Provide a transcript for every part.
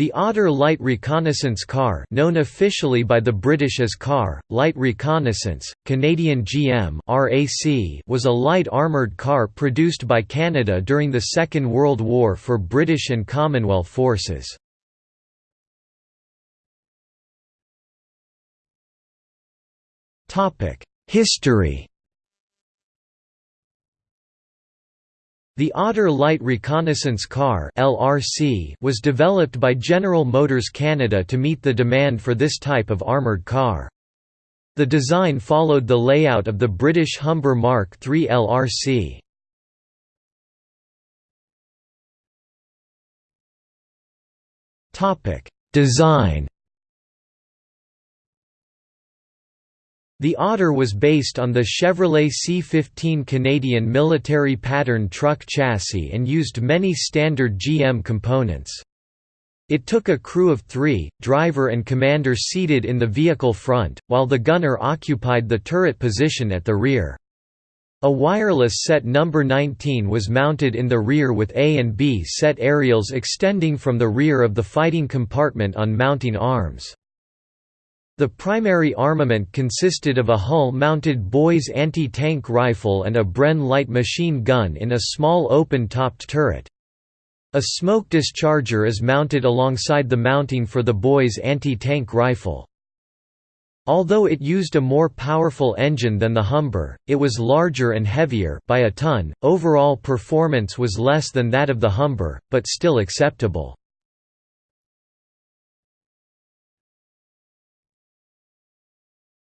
The Otter Light Reconnaissance Car known officially by the British as CAR, Light Reconnaissance, Canadian GM RAC was a light armoured car produced by Canada during the Second World War for British and Commonwealth forces. History The Otter Light Reconnaissance Car (LRC) was developed by General Motors Canada to meet the demand for this type of armoured car. The design followed the layout of the British Humber Mark III LRC. Topic: Design The Otter was based on the Chevrolet C-15 Canadian military pattern truck chassis and used many standard GM components. It took a crew of three, driver and commander seated in the vehicle front, while the gunner occupied the turret position at the rear. A wireless set number 19 was mounted in the rear with A and B set aerials extending from the rear of the fighting compartment on mounting arms. The primary armament consisted of a hull-mounted Boys anti-tank rifle and a Bren light machine gun in a small open-topped turret. A smoke discharger is mounted alongside the mounting for the Boys anti-tank rifle. Although it used a more powerful engine than the Humber, it was larger and heavier by a ton. Overall performance was less than that of the Humber, but still acceptable.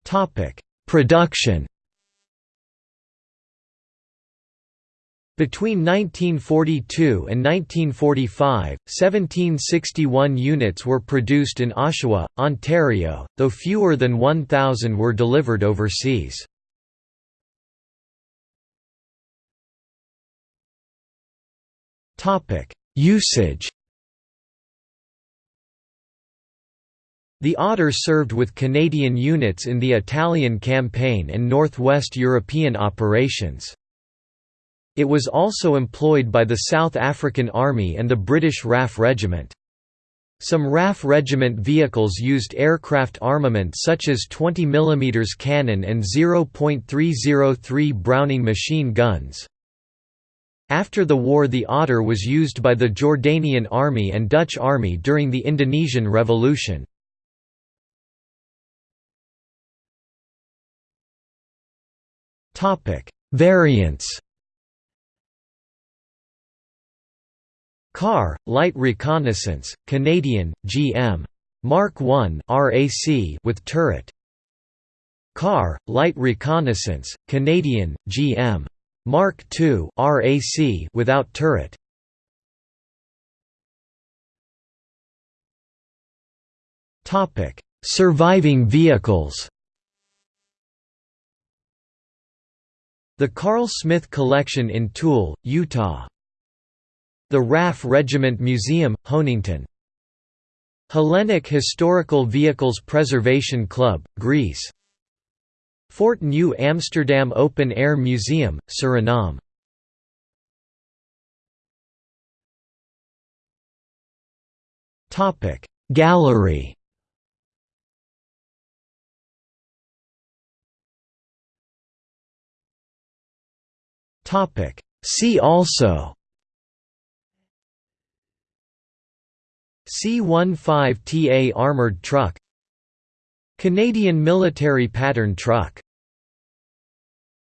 Topic: Production. Between 1942 and 1945, 1761 units were produced in Oshawa, Ontario, though fewer than 1,000 were delivered overseas. Usage The Otter served with Canadian units in the Italian campaign and Northwest European operations. It was also employed by the South African Army and the British RAF Regiment. Some RAF Regiment vehicles used aircraft armament such as 20 mm cannon and 0.303 Browning machine guns. After the war the Otter was used by the Jordanian Army and Dutch Army during the Indonesian Revolution. Topic: Variants. Car, Light Reconnaissance, Canadian, GM. Mark I RAC with turret. Car, Light Reconnaissance, Canadian, GM. Mark II RAC without turret. Topic: Surviving vehicles. The Carl Smith Collection in Tooele, Utah. The RAF Regiment Museum, Honington. Hellenic Historical Vehicles Preservation Club, Greece. Fort New Amsterdam Open Air Museum, Suriname. Gallery Topic. See also. C-15TA armored truck. Canadian military pattern truck